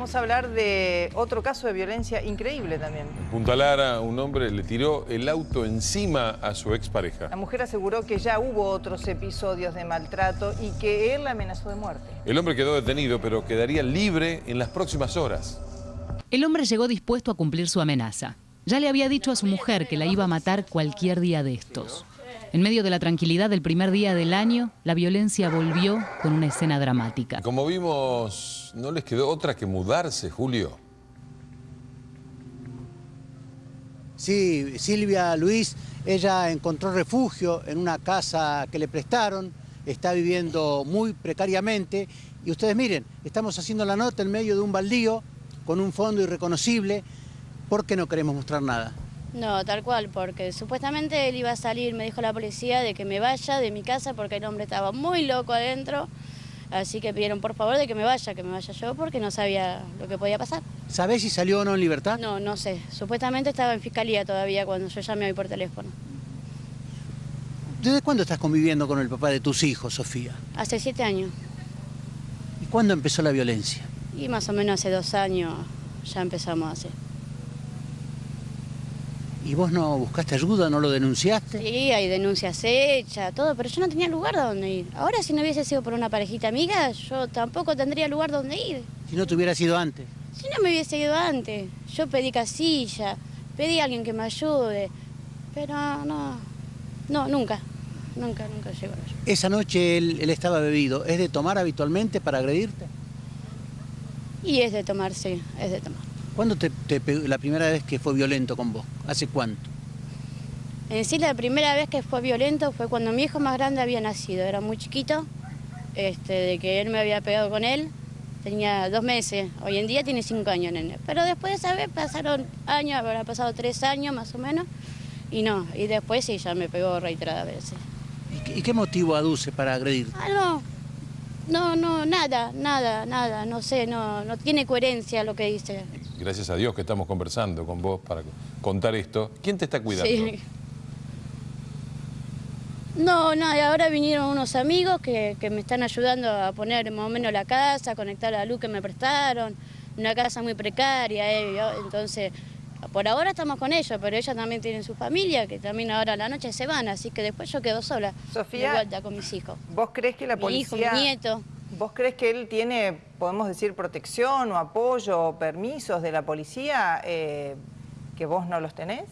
Vamos a hablar de otro caso de violencia increíble también. En Punta Lara, un hombre le tiró el auto encima a su expareja. La mujer aseguró que ya hubo otros episodios de maltrato y que él la amenazó de muerte. El hombre quedó detenido, pero quedaría libre en las próximas horas. El hombre llegó dispuesto a cumplir su amenaza. Ya le había dicho a su mujer que la iba a matar cualquier día de estos. En medio de la tranquilidad del primer día del año, la violencia volvió con una escena dramática. Como vimos, no les quedó otra que mudarse, Julio. Sí, Silvia Luis, ella encontró refugio en una casa que le prestaron, está viviendo muy precariamente y ustedes miren, estamos haciendo la nota en medio de un baldío con un fondo irreconocible porque no queremos mostrar nada. No, tal cual, porque supuestamente él iba a salir, me dijo la policía, de que me vaya de mi casa porque el hombre estaba muy loco adentro. Así que pidieron por favor de que me vaya, que me vaya yo porque no sabía lo que podía pasar. ¿Sabés si salió o no en libertad? No, no sé. Supuestamente estaba en fiscalía todavía cuando yo llamé hoy por teléfono. ¿Desde cuándo estás conviviendo con el papá de tus hijos, Sofía? Hace siete años. ¿Y cuándo empezó la violencia? Y más o menos hace dos años ya empezamos a hacer. ¿Y vos no buscaste ayuda, no lo denunciaste? Sí, hay denuncias hechas, todo, pero yo no tenía lugar donde ir. Ahora si no hubiese sido por una parejita amiga, yo tampoco tendría lugar donde ir. Si no te hubieras ido antes. Si no me hubiese ido antes, yo pedí casilla, pedí a alguien que me ayude, pero no, no, nunca, nunca, nunca llegó a Esa noche él, él estaba bebido, ¿es de tomar habitualmente para agredirte? Y es de tomar, sí, es de tomar. ¿Cuándo te, pegó, la primera vez que fue violento con vos? ¿Hace cuánto? En sí, la primera vez que fue violento fue cuando mi hijo más grande había nacido. Era muy chiquito, este, de que él me había pegado con él. Tenía dos meses, hoy en día tiene cinco años, nene. Pero después de esa vez pasaron años, habrá pasado tres años más o menos, y no. Y después sí, ya me pegó reiteradas veces. ¿Y qué, motivo aduce para agredir? Ah, no, no, no, nada, nada, nada, no sé, no, no tiene coherencia lo que dice gracias a Dios que estamos conversando con vos para contar esto. ¿Quién te está cuidando? Sí. No, no, ahora vinieron unos amigos que, me están ayudando a poner más o menos la casa, a conectar la luz que me prestaron, una casa muy precaria, eh, entonces por ahora estamos con ellos, pero ellos también tienen su familia, que también ahora a la noche se van, así que después yo quedo sola, Sofía, de vuelta con mis hijos. ¿Vos crees que la policía... Mi hijo, mi nieto. ¿Vos crees que él tiene, podemos decir, protección o apoyo o permisos de la policía eh, que vos no los tenés?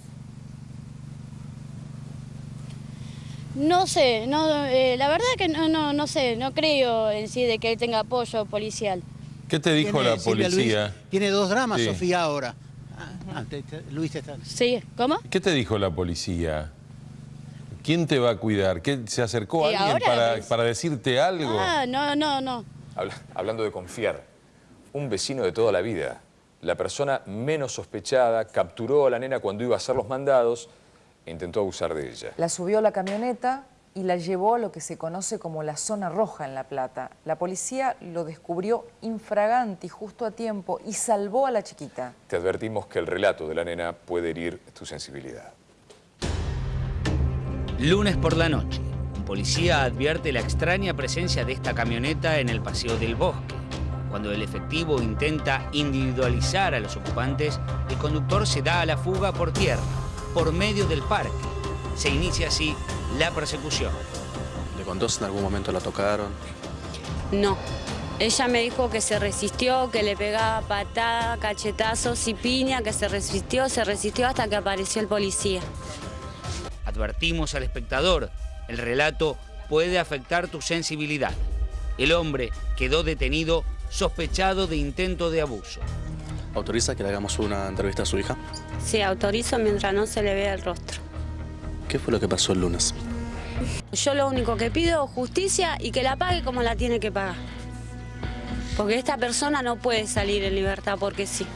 No sé, no, eh, la verdad que no, no, no sé, no creo en sí de que él tenga apoyo policial. ¿Qué te dijo la policía? tiene dos dramas, Sofía, ahora. Ah, Luis está... Sí, ¿cómo? ¿Qué te dijo la policía? ¿Quién te va a cuidar? ¿Qué, ¿Se acercó alguien para, decirte algo? Ah, no, no, no. hablando de confiar, un vecino de toda la vida, la persona menos sospechada, capturó a la nena cuando iba a hacer los mandados e intentó abusar de ella. La subió a la camioneta y la llevó a lo que se conoce como la zona roja en La Plata. La policía lo descubrió infragante y justo a tiempo y salvó a la chiquita. Te advertimos que el relato de la nena puede herir tu sensibilidad. Lunes por la noche, policía advierte la extraña presencia de esta camioneta en el Paseo del Bosque. Cuando el efectivo intenta individualizar a los ocupantes, el conductor se da a la fuga por tierra, por medio del parque. Se inicia así la persecución. ¿Le contó si en algún momento la tocaron? No. Ella me dijo que se resistió, que le pegaba patada, cachetazos y piña, que se resistió, se resistió hasta que apareció el policía. Advertimos al espectador, el relato puede afectar tu sensibilidad. El hombre quedó detenido sospechado de intento de abuso. ¿Autoriza que le hagamos una entrevista a su hija? Sí, autorizo mientras no se le vea el rostro. ¿Qué fue lo que pasó el lunes? Yo lo único que pido es justicia y que la pague como la tiene que pagar. Porque esta persona no puede salir en libertad porque sí.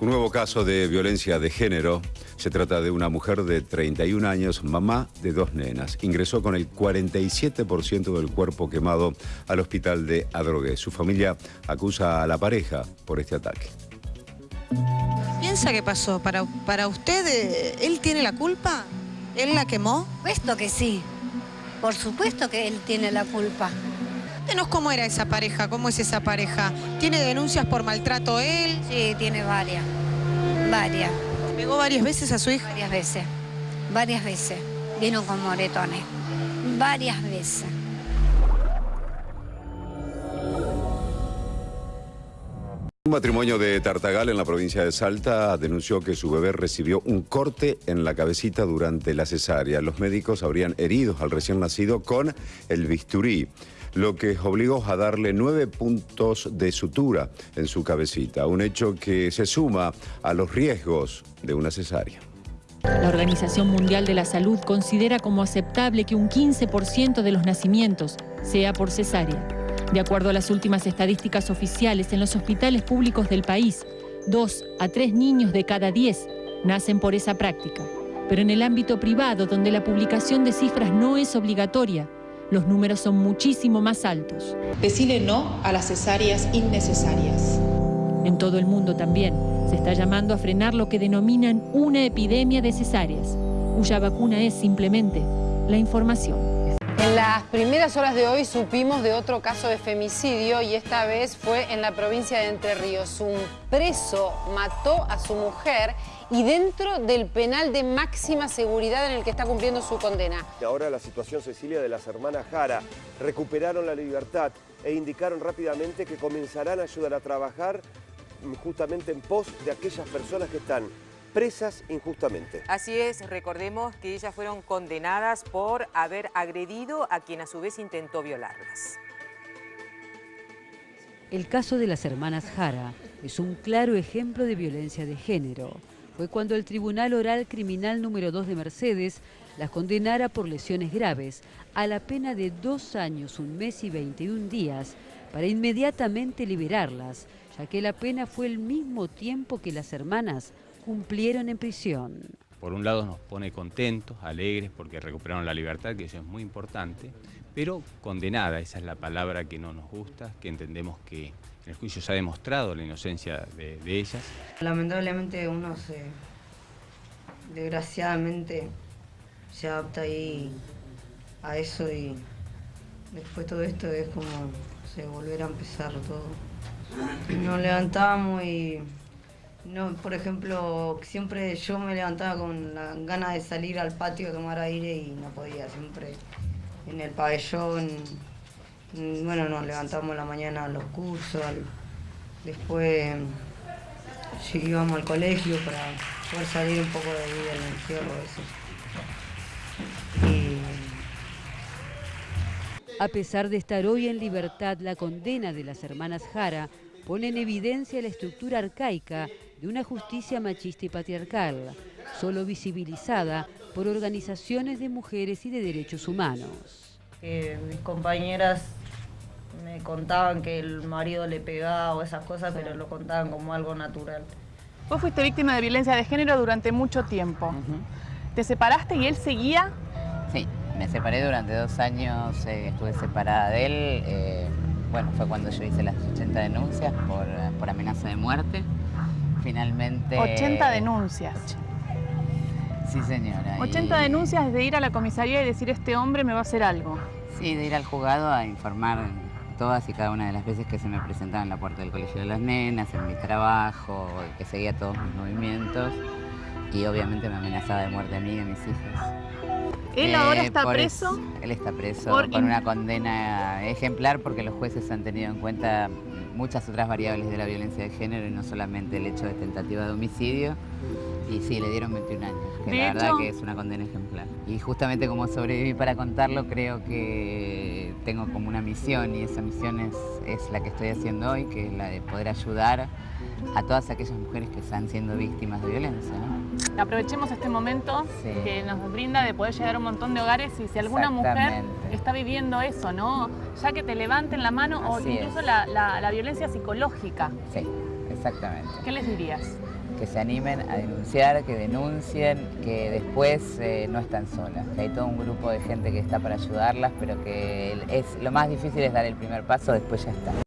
Un nuevo caso de violencia de género se trata de una mujer de 31 años, mamá de dos nenas. Ingresó con el 47% del cuerpo quemado al hospital de Adrogué. Su familia acusa a la pareja por este ataque. ¿Piensa qué pasó? ¿Para, para usted, eh, él tiene la culpa? ¿Él la quemó? Puesto que sí. Por supuesto que él tiene la culpa. Cuéntenos cómo era esa pareja, cómo es esa pareja. ¿Tiene denuncias por maltrato él? Sí, tiene varias, varias. ¿Pegó varias veces a su hija? Varias veces, varias veces. Vino con moretones, varias veces. Un matrimonio de Tartagal en la provincia de Salta denunció que su bebé recibió un corte en la cabecita durante la cesárea. Los médicos habrían herido al recién nacido con el bisturí, lo que obligó a darle nueve puntos de sutura en su cabecita, un hecho que se suma a los riesgos de una cesárea. La Organización Mundial de la Salud considera como aceptable que un 15% de los nacimientos sea por cesárea. De acuerdo a las últimas estadísticas oficiales, en los hospitales públicos del país, dos a tres niños de cada diez nacen por esa práctica. Pero en el ámbito privado, donde la publicación de cifras no es obligatoria, los números son muchísimo más altos. Decirle no a las cesáreas innecesarias. En todo el mundo también se está llamando a frenar lo que denominan una epidemia de cesáreas, cuya vacuna es simplemente la información. En las primeras horas de hoy supimos de otro caso de femicidio y esta vez fue en la provincia de Entre Ríos. Un preso mató a su mujer y dentro del penal de máxima seguridad en el que está cumpliendo su condena. Ahora la situación, Cecilia, de las hermanas Jara. Recuperaron la libertad e indicaron rápidamente que comenzarán a ayudar a trabajar justamente en pos de aquellas personas que están presas injustamente. Así es, recordemos que ellas fueron condenadas por haber agredido a quien a su vez intentó violarlas. El caso de las hermanas Jara es un claro ejemplo de violencia de género. Fue cuando el Tribunal Oral Criminal número 2 de Mercedes las condenara por lesiones graves a la pena de dos años, un mes y 21 días para inmediatamente liberarlas, ya que la pena fue el mismo tiempo que las hermanas cumplieron en prisión. Por un lado nos pone contentos, alegres, porque recuperaron la libertad, que eso es muy importante, pero condenada, esa es la palabra que no nos gusta, que entendemos que en el juicio se ha demostrado la inocencia de, ellas. Lamentablemente uno se, desgraciadamente, se adapta ahí a eso y después todo esto es como se volver a empezar todo. Nos levantamos y no, por ejemplo, siempre yo me levantaba con la ganas de salir al patio a tomar aire y no podía, siempre en el pabellón. Bueno, nos levantamos la mañana a los cursos, después íbamos al colegio para poder salir un poco de vida del encierro. Eso. A pesar de estar hoy en libertad, la condena de las hermanas Jara pone en evidencia la estructura arcaica de una justicia machista y patriarcal, solo visibilizada por organizaciones de mujeres y de derechos humanos. mis compañeras me contaban que el marido le pegaba o esas cosas, pero lo contaban como algo natural. Vos fuiste víctima de violencia de género durante mucho tiempo. ¿Te separaste y él seguía? Sí, me separé durante dos años, eh, estuve separada de él. Eh, bueno, fue cuando yo hice las 80 denuncias por, por amenaza de muerte finalmente... 80 denuncias. Sí, señora. 80 denuncias de ir a la comisaría y decir este hombre me va a hacer algo. Sí, de ir al juzgado a informar todas y cada una de las veces que se me presentaba en la puerta del colegio de las nenas, en mi trabajo, que seguía todos mis movimientos y obviamente me amenazaba de muerte a mí y a mis hijos. ¿Él ahora eh, está preso? él está preso con una condena ejemplar porque los jueces han tenido en cuenta muchas otras variables de la violencia de género y no solamente el hecho de tentativa de homicidio. Y sí, le dieron 21 años, que la verdad que es una condena ejemplar. Y justamente como sobreviví para contarlo, creo que tengo como una misión y esa misión es, es la que estoy haciendo hoy, que es la de poder ayudar a todas aquellas mujeres que están siendo víctimas de violencia. Aprovechemos este momento que nos brinda de poder llegar a un montón de hogares y si alguna mujer está viviendo eso, ¿no? Ya que te levanten la mano o incluso la, violencia psicológica. Sí, exactamente. ¿Qué les dirías? Que se animen a denunciar, que denuncien, que después eh, no están solas, hay todo un grupo de gente que está para ayudarlas, pero que es, lo más difícil es dar el primer paso, después ya está.